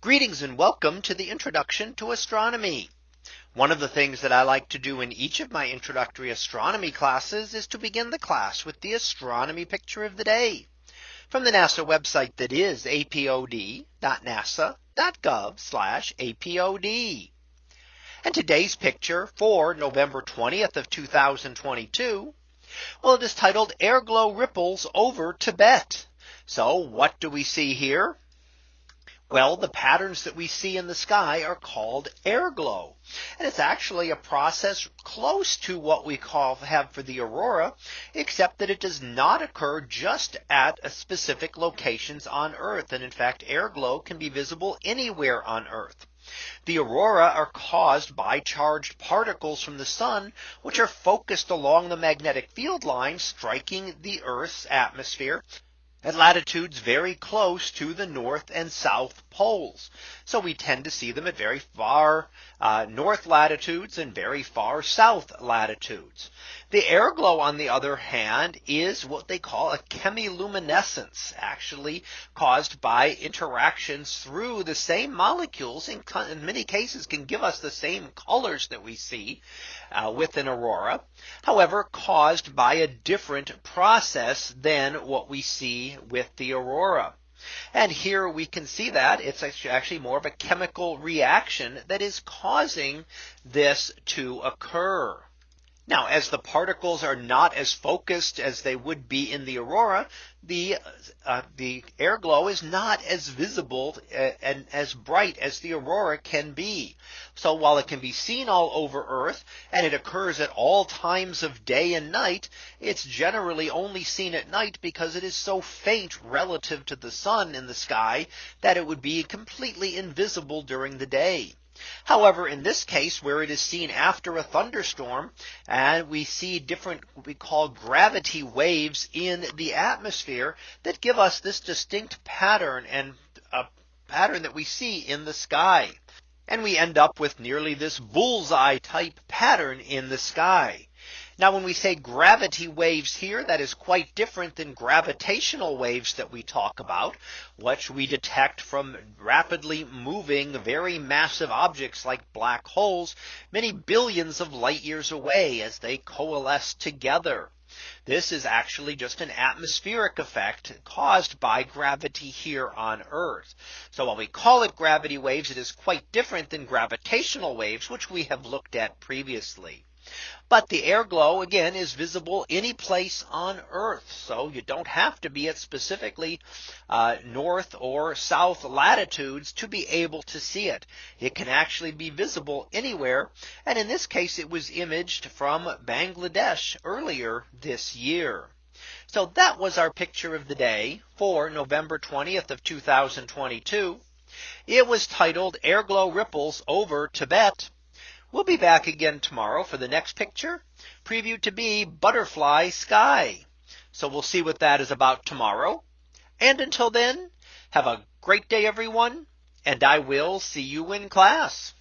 Greetings and welcome to the introduction to astronomy. One of the things that I like to do in each of my introductory astronomy classes is to begin the class with the astronomy picture of the day from the NASA website that is apod.nasa.gov apod. And today's picture for November 20th of 2022. Well, it is titled air glow ripples over Tibet. So what do we see here? Well, the patterns that we see in the sky are called air glow. And it's actually a process close to what we call have for the aurora, except that it does not occur just at specific locations on Earth. And in fact, air glow can be visible anywhere on Earth. The aurora are caused by charged particles from the sun, which are focused along the magnetic field line striking the Earth's atmosphere at latitudes very close to the north and south poles. So we tend to see them at very far uh, north latitudes and very far south latitudes. The air glow, on the other hand, is what they call a chemiluminescence, actually caused by interactions through the same molecules in, in many cases can give us the same colors that we see uh, with an aurora. However, caused by a different process than what we see with the aurora. And here we can see that it's actually more of a chemical reaction that is causing this to occur. Now, as the particles are not as focused as they would be in the aurora, the uh, the air glow is not as visible uh, and as bright as the aurora can be. So while it can be seen all over Earth and it occurs at all times of day and night, it's generally only seen at night because it is so faint relative to the sun in the sky that it would be completely invisible during the day. However, in this case, where it is seen after a thunderstorm, and we see different what we call gravity waves in the atmosphere that give us this distinct pattern and a pattern that we see in the sky. And we end up with nearly this bullseye type pattern in the sky. Now, when we say gravity waves here, that is quite different than gravitational waves that we talk about, which we detect from rapidly moving very massive objects like black holes, many billions of light years away as they coalesce together. This is actually just an atmospheric effect caused by gravity here on Earth. So while we call it gravity waves, it is quite different than gravitational waves, which we have looked at previously. But the air glow again is visible any place on Earth. So you don't have to be at specifically uh, north or south latitudes to be able to see it. It can actually be visible anywhere. And in this case, it was imaged from Bangladesh earlier this year. So that was our picture of the day for November 20th of 2022. It was titled Air Glow Ripples over Tibet. We'll be back again tomorrow for the next picture previewed to be butterfly sky. So we'll see what that is about tomorrow. And until then, have a great day, everyone, and I will see you in class.